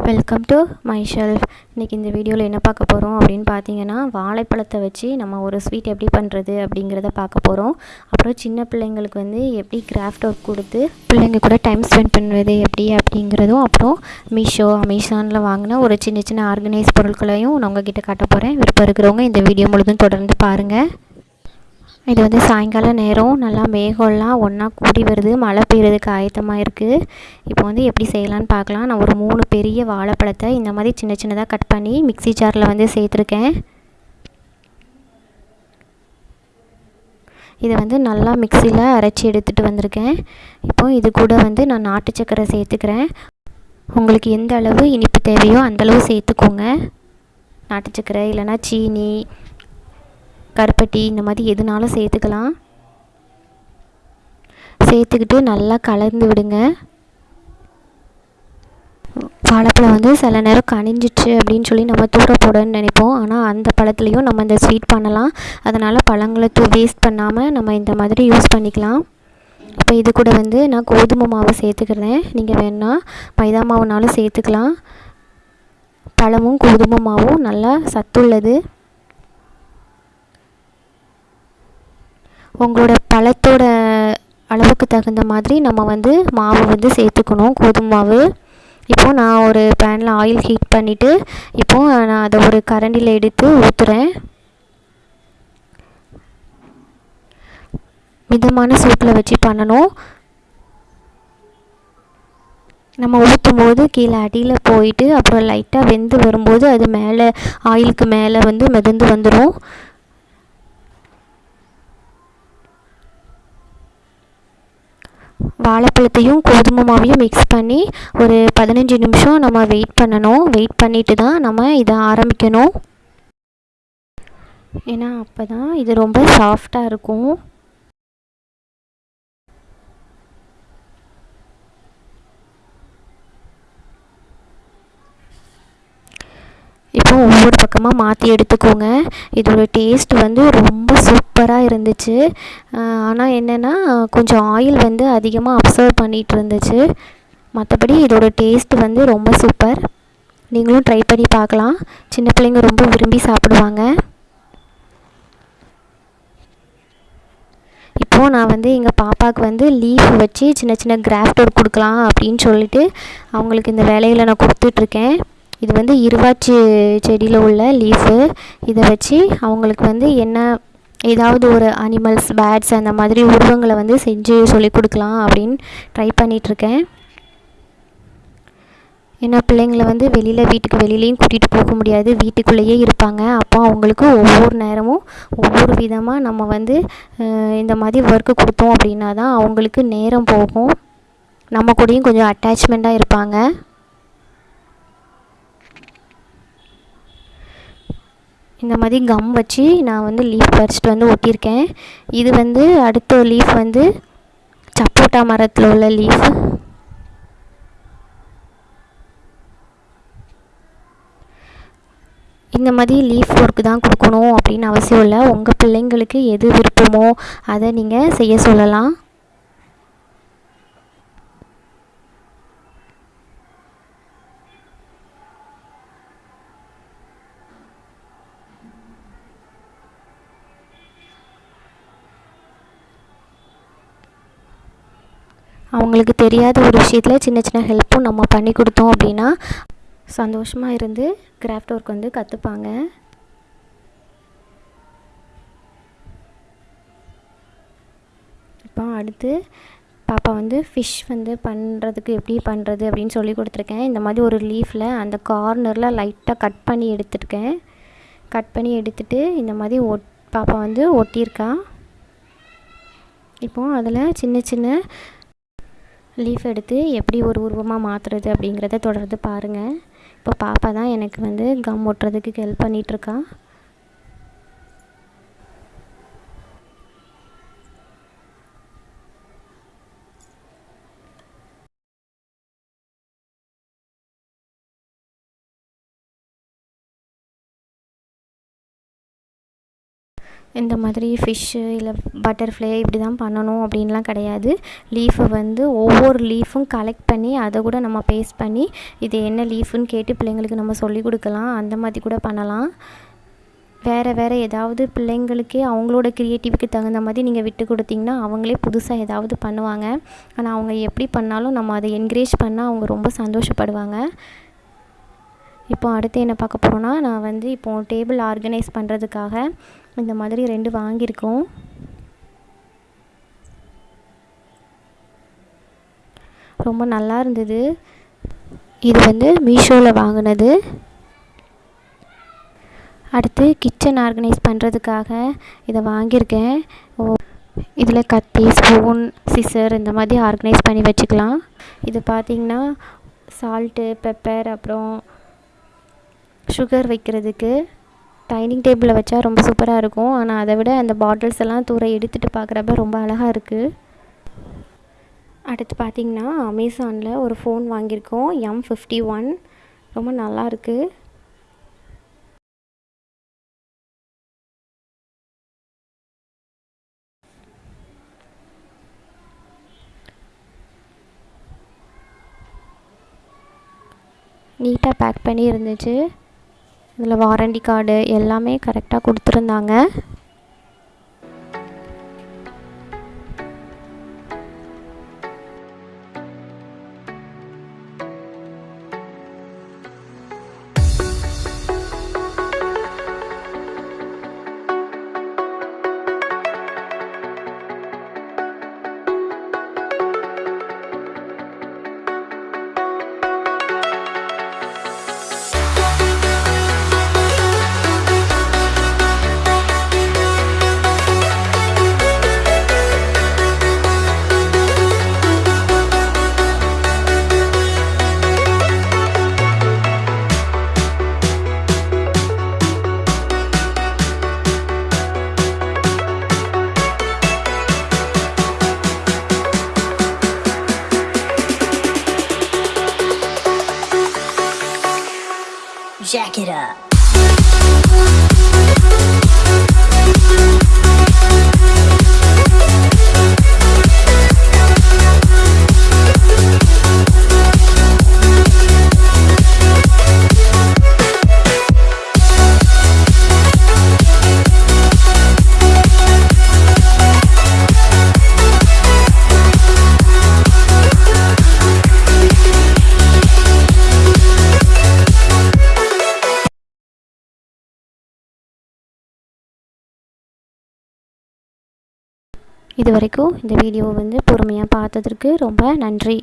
Welcome to my shelf இன்றைக்கி இந்த வீடியோவில் என்ன பார்க்க போகிறோம் அப்படின்னு பார்த்தீங்கன்னா வாழைப்பழத்தை வச்சு நம்ம ஒரு ஸ்வீட் எப்படி பண்ணுறது அப்படிங்கிறத பார்க்க போகிறோம் அப்புறம் சின்ன பிள்ளைங்களுக்கு வந்து எப்படி கிராஃப்ட் ஒர்க் கொடுத்து பிள்ளைங்க கூட டைம் ஸ்பெண்ட் பண்ணுறது எப்படி அப்படிங்கிறதும் அப்புறம் மீஷோ அமேசானில் வாங்கின ஒரு சின்ன சின்ன ஆர்கனைஸ் பொருட்களையும் நான் உங்ககிட்ட காட்ட போகிறேன் விருப்பம் இருக்கிறவங்க இந்த வீடியோ முழுதும் தொடர்ந்து பாருங்கள் இது வந்து சாயங்கால நேரம். நல்லா மேகம்லாம் ஒன்றா கூடி வருது. மழை பெய்யுறதுக்கு ஆயத்தமாக இருக்குது இப்போ வந்து எப்படி செய்யலான்னு பார்க்கலாம். நான் ஒரு மூணு பெரிய வாழைப்பழத்தை இந்த மாதிரி சின்ன சின்னதாக கட் பண்ணி மிக்ஸி ஜாரில் வந்து சேர்த்துருக்கேன். இதை வந்து நல்லா மிக்சியில் அரைச்சி எடுத்துகிட்டு வந்திருக்கேன். இப்போ இது கூட வந்து நான் நாட்டு சக்கரை சேர்த்துக்கிறேன். உங்களுக்கு எந்த அளவு இனிப்பு தேவையோ அந்தளவு சேர்த்துக்கோங்க. நாட்டு சக்கரை இல்லைன்னா சீனி கருப்பட்டி இந்த மாதிரி எதுனாலும் சேர்த்துக்கலாம். சேர்த்துக்கிட்டு நல்லா கலந்து விடுங்க. வாழைப்பழம் வந்து சில நேரம் கனிஞ்சிச்சு அப்படின்னு சொல்லி நம்ம தூர போடணும்னு நினைப்போம். ஆனால் அந்த பழத்துலேயும் நம்ம இந்த ஸ்வீட் பண்ணலாம். அதனால் பழங்களை தூ வேஸ்ட் பண்ணாமல் நம்ம இந்த மாதிரி யூஸ் பண்ணிக்கலாம். இப்போ இது கூட வந்து நான் கோதுமை மாவு சேர்த்துக்கிறேன். நீங்கள் வேணால் மைதா மாவுனாலும் சேர்த்துக்கலாம். பழமும் கோதுமை மாவும் நல்லா சத்துள்ளது. உங்களோட பழத்தோட அளவுக்கு தகுந்த மாதிரி நம்ம வந்து மாவு வந்து சேர்த்துக்கணும் கோதுமை மாவு. இப்போது நான் ஒரு பேனில் ஆயில் ஹீட் பண்ணிவிட்டு இப்போது நான் அதை ஒரு கரண்டியில் எடுத்து ஊற்றுறேன் மிதமான சூட்டில் வச்சு பண்ணணும். நம்ம ஊற்றும் போது கீழே அடியில் போயிட்டு அப்புறம் லைட்டாக வெந்து வரும்போது அது மேலே ஆயிலுக்கு மேலே வந்து மிதந்து வந்துடும் வாழைப்பழத்தையும் கோதுமை மாவையும் மிக்ஸ் பண்ணி ஒரு பதினஞ்சு நிமிஷம் நம்ம வெயிட் பண்ணணும். வெயிட் பண்ணிவிட்டு தான் நம்ம இதை ஆரம்பிக்கணும். ஏன்னா அப்போ தான் இது ரொம்ப சாஃப்டாக இருக்கும். அப்புறம் ஒவ்வொரு பக்கமாக மாற்றி எடுத்துக்கோங்க. இதோட டேஸ்ட் வந்து ரொம்ப சூப்பராக இருந்துச்சு. ஆனால் என்னென்னா கொஞ்சம் ஆயில் வந்து அதிகமாக அப்சர்வ் பண்ணிகிட்டு இருந்துச்சு. மற்றபடி இதோட டேஸ்ட் வந்து ரொம்ப சூப்பர் நீங்களும் ட்ரை பண்ணி பார்க்கலாம். சின்ன பிள்ளைங்க ரொம்ப விரும்பி சாப்பிடுவாங்க. இப்போது நான் வந்து எங்கள் பாப்பாவுக்கு வந்து லீஃப் வச்சு சின்ன சின்ன கிராஃப்ட் ஒர்க் கொடுக்கலாம் அப்படின்னு சொல்லிட்டு அவங்களுக்கு இந்த வேலையில் நான் கொடுத்துட்ருக்கேன் இது வந்து இருவாச்சி செடியில் உள்ள லீஃபு இதை வச்சு அவங்களுக்கு வந்து என்ன ஏதாவது ஒரு அனிமல்ஸ் பேட்ஸ் அந்த மாதிரி உருவங்களை வந்து செஞ்சு சொல்லி கொடுக்கலாம் அப்படின்னு ட்ரை பண்ணிகிட்ருக்கேன் ஏன்னா பிள்ளைங்களை வந்து வெளியில் வீட்டுக்கு வெளியிலையும் கூட்டிகிட்டு போக முடியாது. வீட்டுக்குள்ளேயே இருப்பாங்க. அப்போ அவங்களுக்கு ஒவ்வொரு நேரமும் ஒவ்வொரு விதமாக நம்ம வந்து இந்த மாதிரி ஒர்க்கு கொடுத்தோம் அப்படின்னா தான் அவங்களுக்கு நேரம் போகும். நம்ம கூடயும் கொஞ்சம் அட்டாச்மெண்ட்டாக இருப்பாங்க. இந்த மாதிரி கம் வச்சு நான் வந்து லீஃப் பறிச்சிட்டு வந்து ஒட்டியிருக்கேன். இது வந்து அடுத்த லீஃப் வந்து சப்போட்டா மரத்தில் உள்ள லீஃப் இந்த மாதிரி லீஃப் ஒர்க்கு தான் கொடுக்கணும் அப்படின்னு அவசியம் இல்லை. உங்கள் பிள்ளைங்களுக்கு எது விருப்பமோ அதை நீங்கள் செய்ய சொல்லலாம். அவங்களுக்கு தெரியாத ஒரு விஷயத்தில் சின்ன சின்ன ஹெல்ப்பும் நம்ம பண்ணி கொடுத்தோம் அப்படின்னா சந்தோஷமாக இருந்து கிராஃப்ட் ஒர்க் வந்து கற்றுப்பாங்க இப்போ அடுத்து பாப்பா வந்து ஃபிஷ் வந்து பண்ணுறதுக்கு எப்படி பண்ணுறது அப்படின்னு சொல்லி கொடுத்துருக்கேன். இந்த மாதிரி ஒரு லீஃபில் அந்த கார்னரில் லைட்டாக கட் பண்ணி எடுத்துருக்கேன். கட் பண்ணி எடுத்துகிட்டு இந்த மாதிரி ஒட் பாப்பா வந்து ஒட்டியிருக்கா. இப்போது அதில் சின்ன சின்ன லீஃப் எடுத்து எப்படி ஒரு உருவமாக மாற்றுறது அப்படிங்கிறத தொடர்ந்து பாருங்கள் இப்போ பாப்பா தான் எனக்கு வந்து கம் ஒட்டுறதுக்கு ஹெல்ப் பண்ணிகிட்ருக்கா இந்த மாதிரி ஃபிஷ்ஷு இல்லை பட்டர்ஃப்ளை இப்படி தான் பண்ணணும் அப்படின்லாம் கிடையாது. லீஃபை வந்து ஒவ்வொரு லீஃபும் கலெக்ட் பண்ணி அதை கூட நம்ம பேஸ்ட் பண்ணி இது என்ன லீஃப்னு கேட்டு பிள்ளைங்களுக்கு நம்ம சொல்லி கொடுக்கலாம். அந்த மாதிரி கூட பண்ணலாம். வேறு வேறு ஏதாவது பிள்ளைங்களுக்கே அவங்களோட க்ரியேட்டிவ்க்கு தகுந்த மாதிரி நீங்கள் விட்டு கொடுத்தீங்கன்னா அவங்களே புதுசாக ஏதாவது பண்ணுவாங்க. ஆனால் அவங்க எப்படி பண்ணாலும் நம்ம அதை என்கரேஜ் பண்ணால் அவங்க ரொம்ப சந்தோஷப்படுவாங்க. இப்போ அடுத்து என்ன பார்க்க போகிறோன்னா நான் வந்து இப்போது டேபிள் ஆர்கனைஸ் பண்ணுறதுக்காக இந்த மாதிரி ரெண்டு வாங்கியிருக்கோம். ரொம்ப நல்லா இருந்தது. இது வந்து மீஷோவில் வாங்கினது. அடுத்து கிச்சன் ஆர்கனைஸ் பண்ணுறதுக்காக இதை வாங்கியிருக்கேன். ஓ இதில் கத்தி ஸ்பூன் சிசர் இந்த மாதிரி ஆர்கனைஸ் பண்ணி வச்சுக்கலாம். இது பார்த்திங்கன்னா சால்ட்டு பெப்பர் அப்புறம் சுகர் வைக்கிறதுக்கு. டைனிங் டேபிளில் வச்சா ரொம்ப சூப்பராக இருக்கும். ஆனால் அதை விட அந்த பாட்டில்ஸ் எல்லாம் தூர எடுத்துகிட்டு பார்க்குறப்ப ரொம்ப அழகாக இருக்குது அடுத்து பார்த்திங்கன்னா அமேசானில் ஒரு ஃபோன் வாங்கியிருக்கோம். எம் ஃபிஃப்டி ஒன் ரொம்ப நல்லாயிருக்கு நீட்டாக பேக் பண்ணி இருந்துச்சு இதில் வாரண்டி கார்டு எல்லாமே கரெக்டாக கொடுத்துருந்தாங்க. Jack it up. இது வரைக்கும் இந்த வீடியோவை வந்து பொறுமையாக பார்த்ததற்கு ரொம்ப நன்றி.